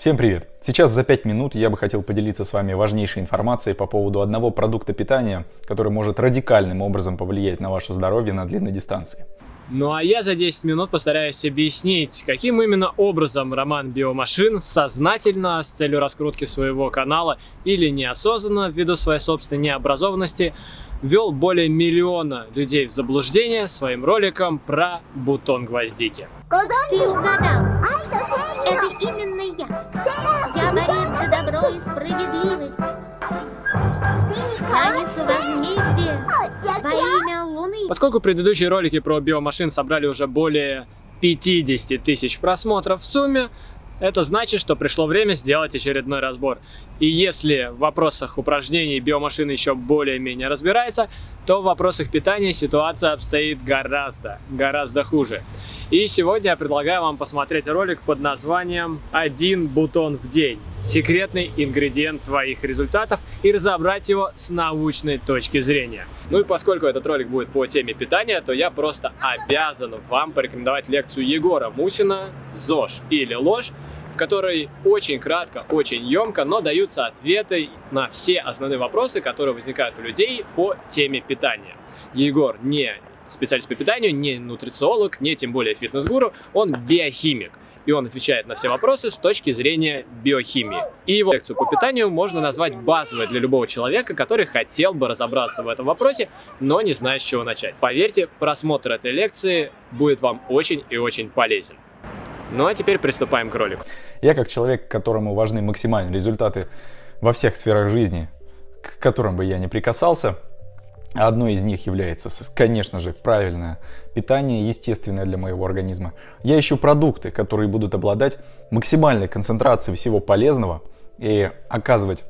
Всем привет! Сейчас за 5 минут я бы хотел поделиться с вами важнейшей информацией по поводу одного продукта питания, который может радикальным образом повлиять на ваше здоровье на длинной дистанции. Ну а я за 10 минут постараюсь объяснить, каким именно образом Роман Биомашин сознательно с целью раскрутки своего канала или неосознанно ввиду своей собственной необразованности ввел более миллиона людей в заблуждение своим роликом про бутон гвоздики. Ты угадал. Это именно я. Я борец за добро и справедливость. Хранится возмездие во имя Луны. Поскольку предыдущие ролики про биомашин собрали уже более 50 тысяч просмотров в сумме, это значит, что пришло время сделать очередной разбор. И если в вопросах упражнений биомашина еще более-менее разбирается, то в вопросах питания ситуация обстоит гораздо, гораздо хуже. И сегодня я предлагаю вам посмотреть ролик под названием «Один бутон в день. Секретный ингредиент твоих результатов» и разобрать его с научной точки зрения. Ну и поскольку этот ролик будет по теме питания, то я просто обязан вам порекомендовать лекцию Егора Мусина «ЗОЖ или ложь», которой очень кратко, очень емко, но даются ответы на все основные вопросы, которые возникают у людей по теме питания. Егор не специалист по питанию, не нутрициолог, не тем более фитнес-гуру, он биохимик. И он отвечает на все вопросы с точки зрения биохимии. И его лекцию по питанию можно назвать базовой для любого человека, который хотел бы разобраться в этом вопросе, но не знает, с чего начать. Поверьте, просмотр этой лекции будет вам очень и очень полезен. Ну а теперь приступаем к ролику. Я как человек, которому важны максимальные результаты во всех сферах жизни, к которым бы я не прикасался, Одной из них является, конечно же, правильное питание, естественное для моего организма. Я ищу продукты, которые будут обладать максимальной концентрацией всего полезного и оказывать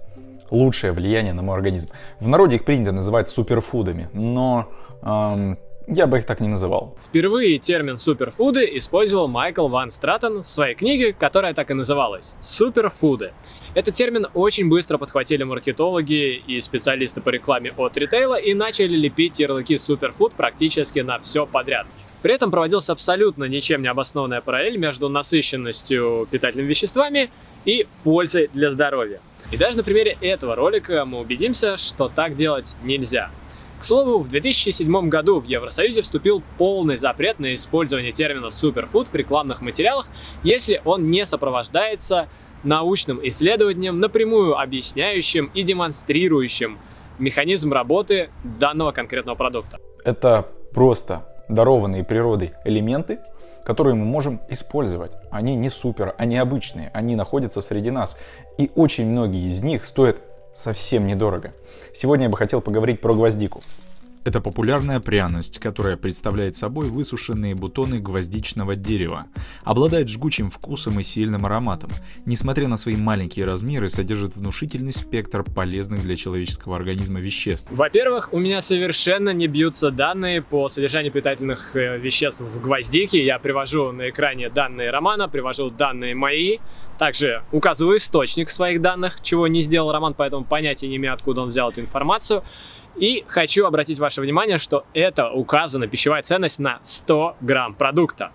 лучшее влияние на мой организм. В народе их принято называть суперфудами, но эм, я бы их так не называл. Впервые термин суперфуды использовал Майкл Ван Стратон в своей книге, которая так и называлась «Суперфуды». Этот термин очень быстро подхватили маркетологи и специалисты по рекламе от ритейла и начали лепить ярлыки суперфуд практически на все подряд. При этом проводился абсолютно ничем не обоснованная параллель между насыщенностью питательными веществами и пользой для здоровья. И даже на примере этого ролика мы убедимся, что так делать нельзя. К слову, в 2007 году в Евросоюзе вступил полный запрет на использование термина суперфуд в рекламных материалах, если он не сопровождается научным исследованием, напрямую объясняющим и демонстрирующим механизм работы данного конкретного продукта. Это просто дарованные природой элементы, которые мы можем использовать. Они не супер, они обычные, они находятся среди нас. И очень многие из них стоят совсем недорого. Сегодня я бы хотел поговорить про гвоздику. Это популярная пряность, которая представляет собой высушенные бутоны гвоздичного дерева. Обладает жгучим вкусом и сильным ароматом. Несмотря на свои маленькие размеры, содержит внушительный спектр полезных для человеческого организма веществ. Во-первых, у меня совершенно не бьются данные по содержанию питательных э, веществ в гвоздике. Я привожу на экране данные Романа, привожу данные мои. Также указываю источник своих данных, чего не сделал Роман, поэтому понятия не имею, откуда он взял эту информацию. И хочу обратить ваше внимание, что это указана пищевая ценность на 100 грамм продукта.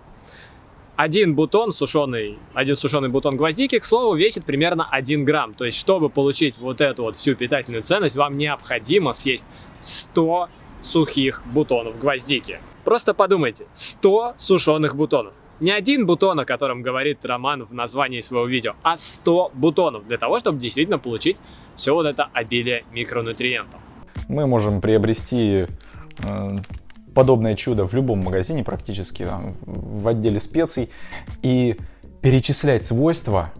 Один бутон сушеный, один сушеный бутон гвоздики, к слову, весит примерно 1 грамм. То есть, чтобы получить вот эту вот всю питательную ценность, вам необходимо съесть 100 сухих бутонов гвоздики. Просто подумайте, 100 сушеных бутонов. Не один бутон, о котором говорит Роман в названии своего видео, а 100 бутонов для того, чтобы действительно получить все вот это обилие микронутриентов. Мы можем приобрести э, подобное чудо в любом магазине практически, в отделе специй, и перечислять свойства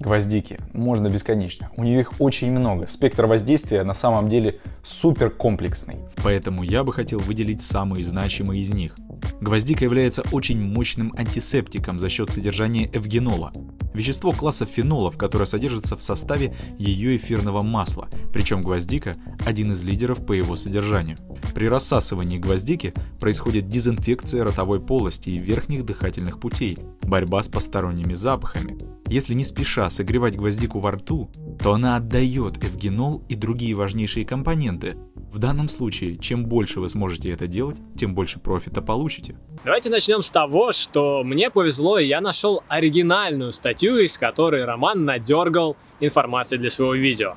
гвоздики можно бесконечно. У нее их очень много. Спектр воздействия на самом деле супер комплексный. Поэтому я бы хотел выделить самые значимые из них. Гвоздика является очень мощным антисептиком за счет содержания эвгенола, вещество класса фенолов, которое содержится в составе ее эфирного масла, причем гвоздика – один из лидеров по его содержанию. При рассасывании гвоздики происходит дезинфекция ротовой полости и верхних дыхательных путей, борьба с посторонними запахами. Если не спеша согревать гвоздику во рту, то она отдает эвгенол и другие важнейшие компоненты, В данном случае, чем больше вы сможете это делать, тем больше профита получите. Давайте начнем с того, что мне повезло, и я нашел оригинальную статью, из которой Роман надергал информации для своего видео.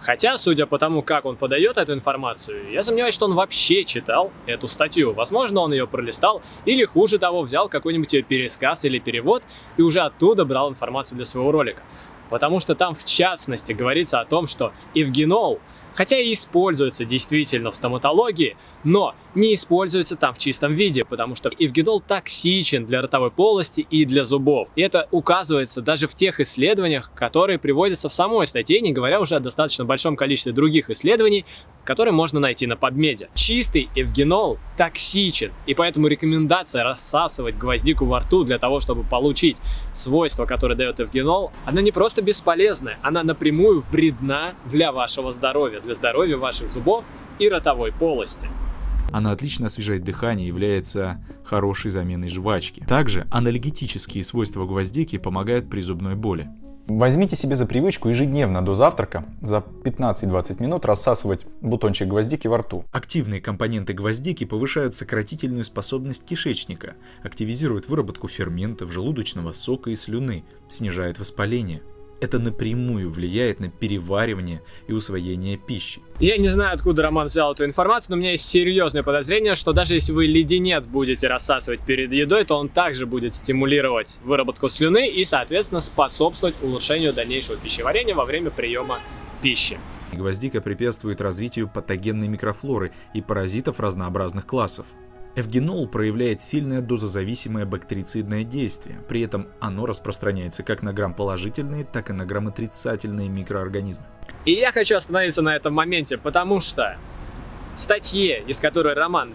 Хотя, судя по тому, как он подает эту информацию, я сомневаюсь, что он вообще читал эту статью. Возможно, он ее пролистал, или хуже того, взял какой-нибудь ее пересказ или перевод и уже оттуда брал информацию для своего ролика. Потому что там, в частности, говорится о том, что эвгенол хотя и используется действительно в стоматологии, но не используется там в чистом виде, потому что эвгенол токсичен для ротовой полости и для зубов. И это указывается даже в тех исследованиях, которые приводятся в самой статье, не говоря уже о достаточно большом количестве других исследований, которые можно найти на PubMed. Чистый эвгенол токсичен, и поэтому рекомендация рассасывать гвоздику во рту для того, чтобы получить свойства, которые дает эвгенол, она не просто бесполезная, она напрямую вредна для вашего здоровья, для здоровья ваших зубов и ротовой полости. Она отлично освежает дыхание и является хорошей заменой жвачки. Также анальгетические свойства гвоздики помогают при зубной боли. Возьмите себе за привычку ежедневно до завтрака за 15-20 минут рассасывать бутончик гвоздики во рту. Активные компоненты гвоздики повышают сократительную способность кишечника, активизируют выработку ферментов, желудочного сока и слюны, снижают воспаление это напрямую влияет на переваривание и усвоение пищи. Я не знаю, откуда Роман взял эту информацию, но у меня есть серьезное подозрение, что даже если вы леденец будете рассасывать перед едой, то он также будет стимулировать выработку слюны и, соответственно, способствовать улучшению дальнейшего пищеварения во время приема пищи. Гвоздика препятствует развитию патогенной микрофлоры и паразитов разнообразных классов. Эвгенол проявляет сильное дозозависимое бактерицидное действие, при этом оно распространяется как на грамм-положительные, так и на грамм-отрицательные микроорганизмы. И я хочу остановиться на этом моменте, потому что в статье, из которой Роман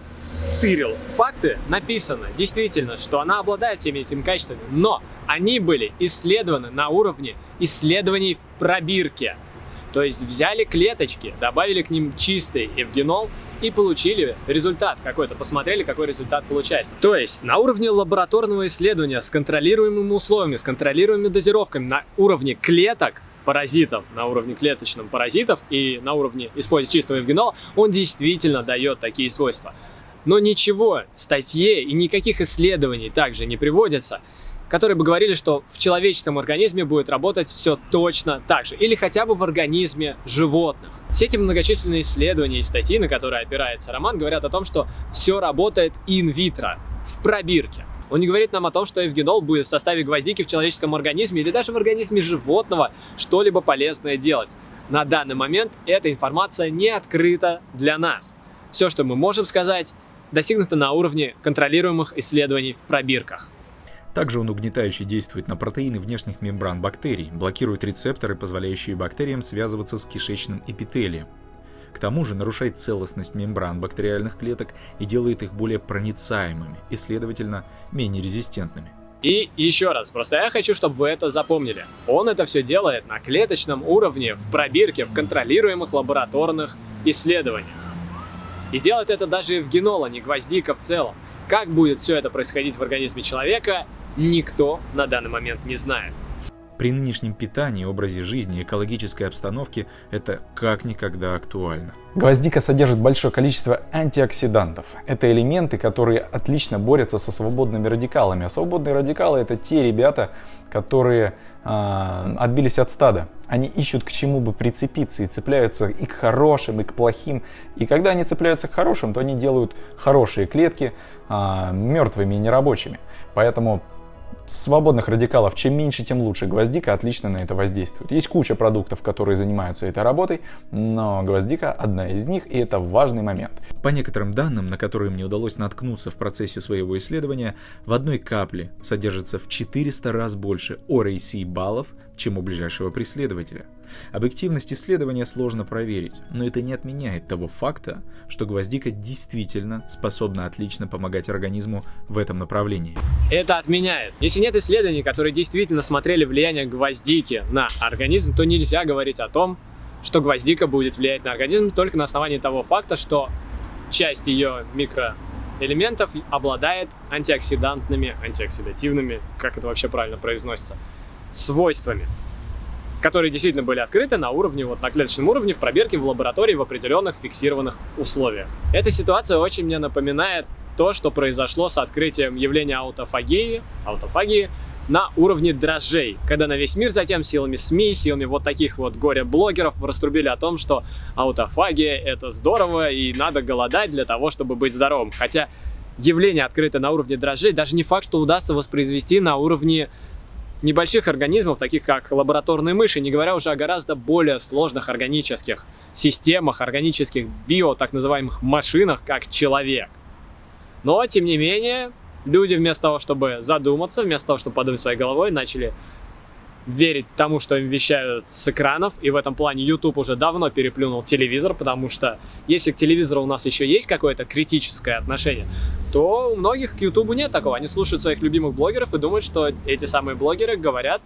тырил факты, написано действительно, что она обладает всеми этими качествами, но они были исследованы на уровне исследований в пробирке. То есть взяли клеточки, добавили к ним чистый эвгенол и получили результат какой-то, посмотрели, какой результат получается. То есть на уровне лабораторного исследования с контролируемыми условиями, с контролируемыми дозировками, на уровне клеток, паразитов, на уровне клеточном паразитов и на уровне использования чистого эвгенола, он действительно дает такие свойства. Но ничего в статье и никаких исследований также не приводится, которые бы говорили, что в человеческом организме будет работать все точно так же, или хотя бы в организме животных. Все эти многочисленные исследования и статьи, на которые опирается роман, говорят о том, что все работает инвитро, в пробирке. Он не говорит нам о том, что эвгенол будет в составе гвоздики в человеческом организме или даже в организме животного что-либо полезное делать. На данный момент эта информация не открыта для нас. Все, что мы можем сказать, достигнуто на уровне контролируемых исследований в пробирках. Также он угнетающе действует на протеины внешних мембран бактерий, блокирует рецепторы, позволяющие бактериям связываться с кишечным эпителием. К тому же нарушает целостность мембран бактериальных клеток и делает их более проницаемыми и, следовательно, менее резистентными. И еще раз, просто я хочу, чтобы вы это запомнили. Он это все делает на клеточном уровне, в пробирке, в контролируемых лабораторных исследованиях. И делает это даже в генола, не гвоздика в целом. Как будет все это происходить в организме человека, никто на данный момент не знает. При нынешнем питании, образе жизни и экологической обстановке это как никогда актуально. Гвоздика содержит большое количество антиоксидантов. Это элементы, которые отлично борются со свободными радикалами. А свободные радикалы это те ребята, которые э, отбились от стада. Они ищут к чему бы прицепиться и цепляются и к хорошим, и к плохим. И когда они цепляются к хорошим, то они делают хорошие клетки э, мертвыми и нерабочими. Поэтому свободных радикалов чем меньше, тем лучше. Гвоздика отлично на это воздействует. Есть куча продуктов, которые занимаются этой работой, но гвоздика одна из них, и это важный момент. По некоторым данным, на которые мне удалось наткнуться в процессе своего исследования, в одной капле содержится в 400 раз больше ORAC баллов, чем у ближайшего преследователя. Объективность исследования сложно проверить, но это не отменяет того факта, что гвоздика действительно способна отлично помогать организму в этом направлении. Это отменяет. Если нет исследований, которые действительно смотрели влияние гвоздики на организм, то нельзя говорить о том, что гвоздика будет влиять на организм только на основании того факта, что часть ее микроэлементов обладает антиоксидантными, антиоксидативными, как это вообще правильно произносится, свойствами. Которые действительно были открыты на уровне, вот на клеточном уровне, в пробирке, в лаборатории, в определенных фиксированных условиях. Эта ситуация очень мне напоминает то, что произошло с открытием явления аутофагии, аутофагии на уровне дрожжей, когда на весь мир затем силами СМИ, силами вот таких вот горе-блогеров раструбили о том, что аутофагия это здорово и надо голодать для того, чтобы быть здоровым. Хотя явление открыто на уровне дрожжей, даже не факт, что удастся воспроизвести на уровне небольших организмов, таких как лабораторные мыши, не говоря уже о гораздо более сложных органических системах, органических био, так называемых машинах, как человек. Но, тем не менее, люди вместо того, чтобы задуматься, вместо того, чтобы подумать своей головой, начали верить тому, что им вещают с экранов, и в этом плане YouTube уже давно переплюнул телевизор, потому что если к телевизору у нас еще есть какое-то критическое отношение, то у многих к YouTube нет такого. Они слушают своих любимых блогеров и думают, что эти самые блогеры говорят,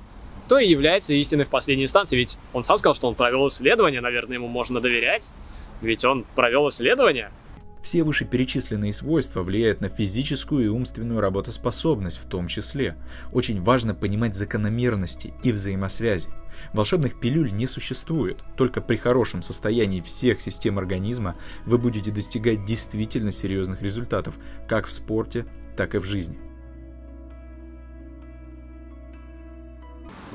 то и является истиной в последней инстанции. Ведь он сам сказал, что он провел исследование, наверное, ему можно доверять, ведь он провел исследование. Все вышеперечисленные свойства влияют на физическую и умственную работоспособность в том числе. Очень важно понимать закономерности и взаимосвязи. Волшебных пилюль не существует, только при хорошем состоянии всех систем организма вы будете достигать действительно серьезных результатов, как в спорте, так и в жизни.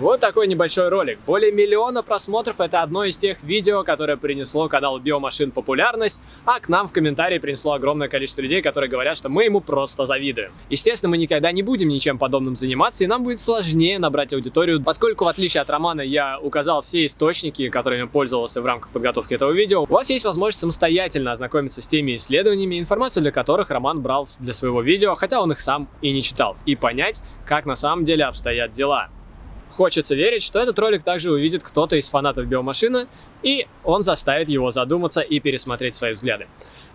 Вот такой небольшой ролик. Более миллиона просмотров это одно из тех видео, которое принесло каналу Биомашин популярность, а к нам в комментарии принесло огромное количество людей, которые говорят, что мы ему просто завидуем. Естественно, мы никогда не будем ничем подобным заниматься, и нам будет сложнее набрать аудиторию, поскольку в отличие от Романа я указал все источники, которыми пользовался в рамках подготовки этого видео, у вас есть возможность самостоятельно ознакомиться с теми исследованиями, информацию для которых Роман брал для своего видео, хотя он их сам и не читал, и понять, как на самом деле обстоят дела. Хочется верить, что этот ролик также увидит кто-то из фанатов биомашины, и он заставит его задуматься и пересмотреть свои взгляды.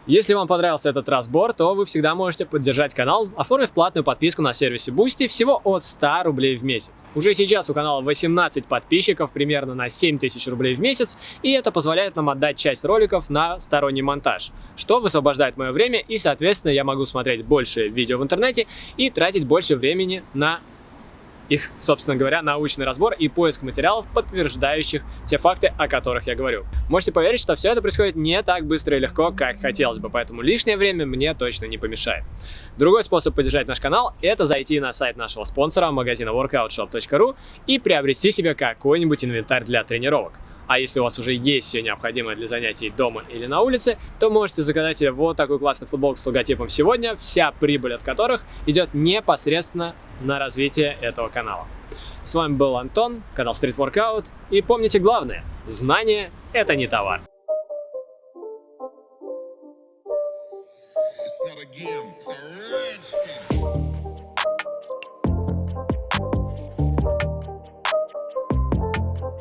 Если вам понравился этот разбор, то вы всегда можете поддержать канал, оформив платную подписку на сервисе Boosty всего от 100 рублей в месяц. Уже сейчас у канала 18 подписчиков, примерно на 7000 рублей в месяц, и это позволяет нам отдать часть роликов на сторонний монтаж, что высвобождает мое время, и, соответственно, я могу смотреть больше видео в интернете и тратить больше времени на их, собственно говоря, научный разбор и поиск материалов, подтверждающих те факты, о которых я говорю. Можете поверить, что все это происходит не так быстро и легко, как хотелось бы, поэтому лишнее время мне точно не помешает. Другой способ поддержать наш канал – это зайти на сайт нашего спонсора, магазина workoutshop.ru и приобрести себе какой-нибудь инвентарь для тренировок. А если у вас уже есть все необходимое для занятий дома или на улице, то можете заказать себе вот такой классный футболку с логотипом «Сегодня», вся прибыль от которых идет непосредственно на развитие этого канала. С вами был Антон, канал Street Workout, и помните главное – знание – это не товар.